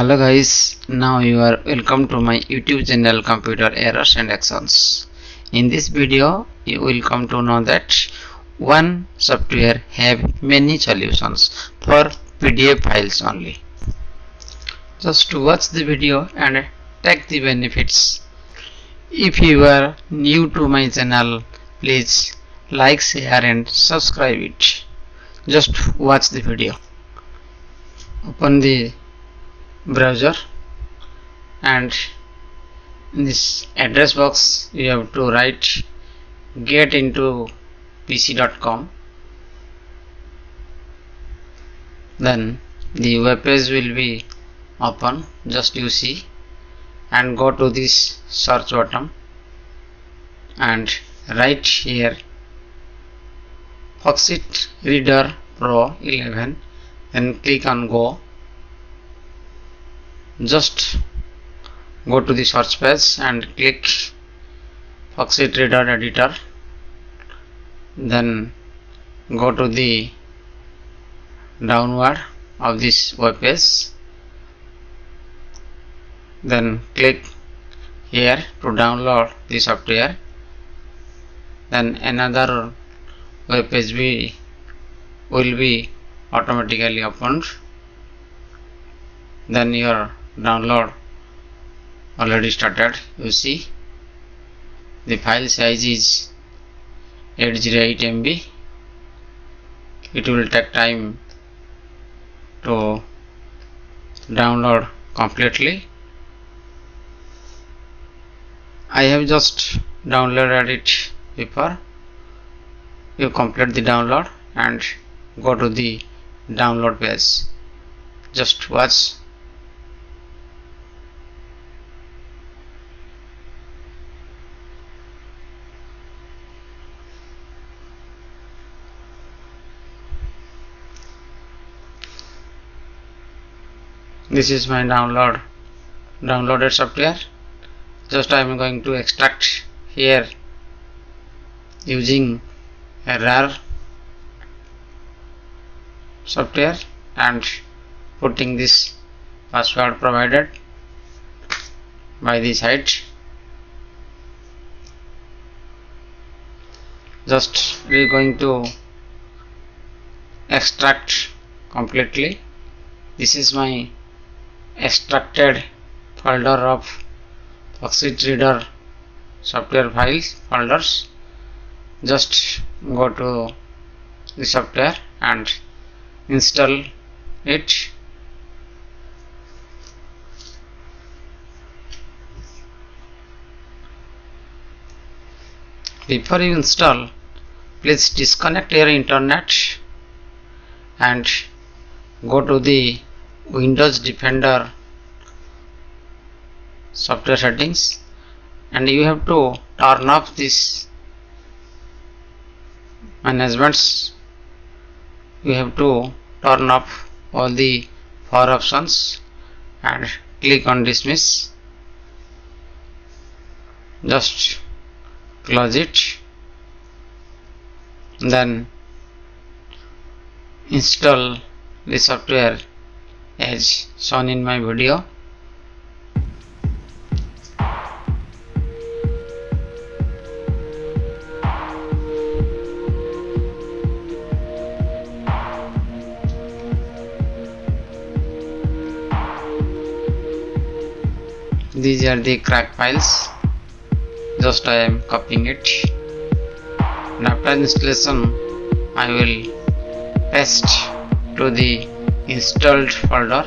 hello guys now you are welcome to my youtube channel computer errors and actions. In this video you will come to know that one software have many solutions for pdf files only. Just to watch the video and take the benefits. If you are new to my channel please like share and subscribe it. Just watch the video. Open the browser. And in this address box you have to write get into pc.com then the web page will be open just you see. And go to this search button and write here Foxit Reader Pro 11 then click on go just go to the search page and click Foxit Reader Editor. Then go to the downward of this web page. Then click here to download the software. Then another web page be, will be automatically opened. Then your download already started. You see the file size is 808 MB it will take time to download completely. I have just downloaded it before. You complete the download and go to the download page. Just watch this is my download downloaded software. Just I am going to extract here using a RAR software and putting this password provided by the site. Just we are going to extract completely. This is my extracted folder of Foxit Reader software files folders. Just go to the software and install it. Before you install please disconnect your internet and go to the Windows Defender software settings. And you have to turn off this managements. You have to turn off all the four options and click on dismiss. Just close it. Then install the software as shown in my video. These are the crack files. Just I am copying it. And after installation I will paste to the installed folder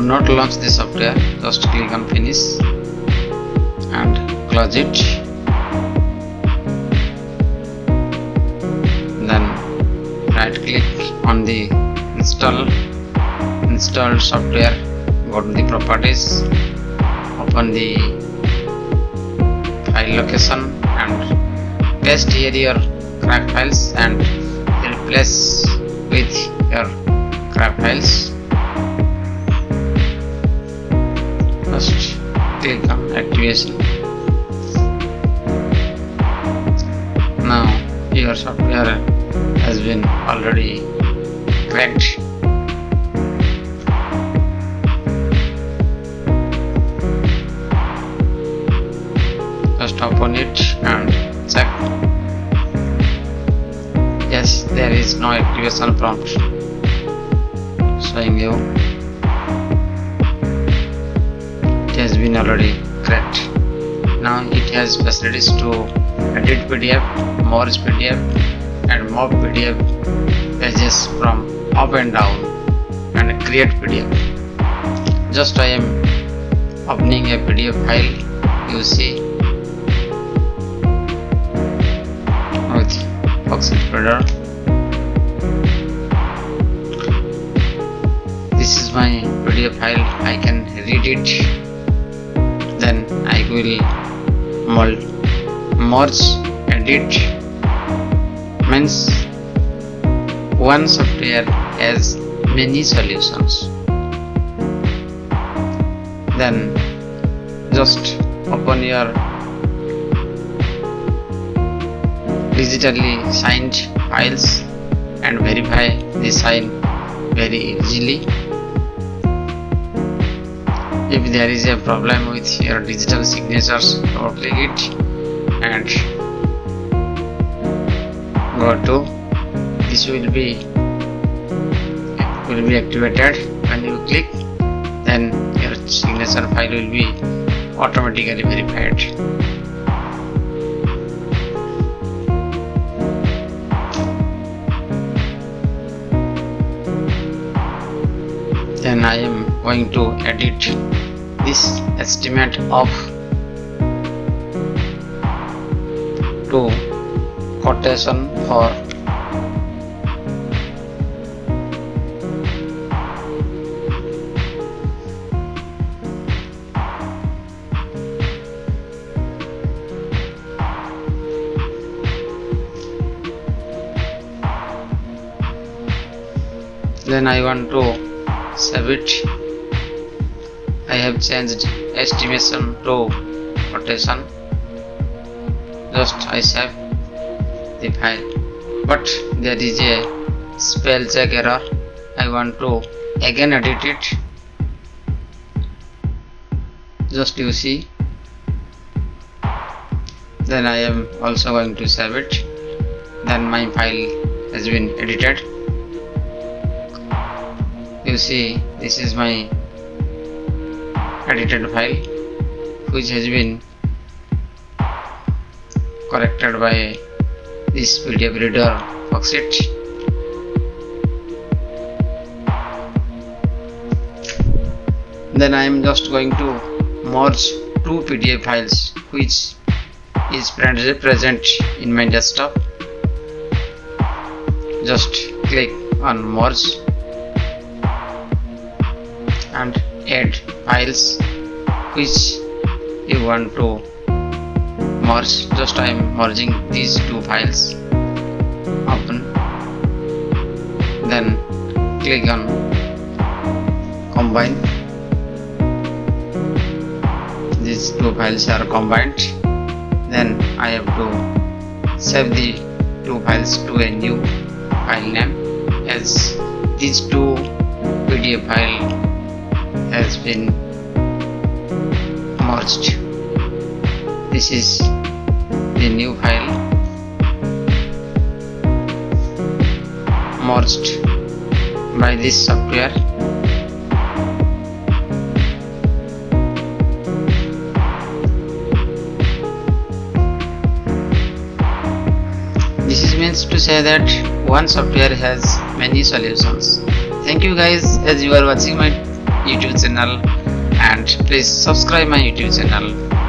not launch the software. Just click on finish and close it. Then right click on the install installed software go to the properties open the file location and paste here your crack files and replace with your crack files now your software has been already cracked just open it and check. Yes there is no activation prompt. Showing you. It has been already now it has facilities to edit pdf merge pdf and move pdf pages from up and down and create pdf just i am opening a pdf file you see. This is my pdf file. I can read it will merge edit means one software has many solutions. Then just open your digitally signed files and verify the sign very easily if there is a problem with your digital signatures double click it. And go to this will be will be activated. When you click then your signature file will be automatically verified. Then I am going to edit this estimate of 2 quotation for then I want to save it I have changed estimation to rotation just I save the file. But there is a spell check error. I want to again edit it. Just you see. Then I am also going to save it. Then my file has been edited. You see this is my edited file which has been corrected by this pdf reader Foxit then I am just going to merge two pdf files which is present in my desktop. Just click on merge and add files which you want to merge just I am merging these two files. Open. Then click on combine. These two files are combined. Then I have to save the two files to a new file name. As these two PDF file has been merged this is the new file. Merged by this software. This is means to say that one software has many solutions. Thank you guys as you are watching my youtube channel. And please subscribe my youtube channel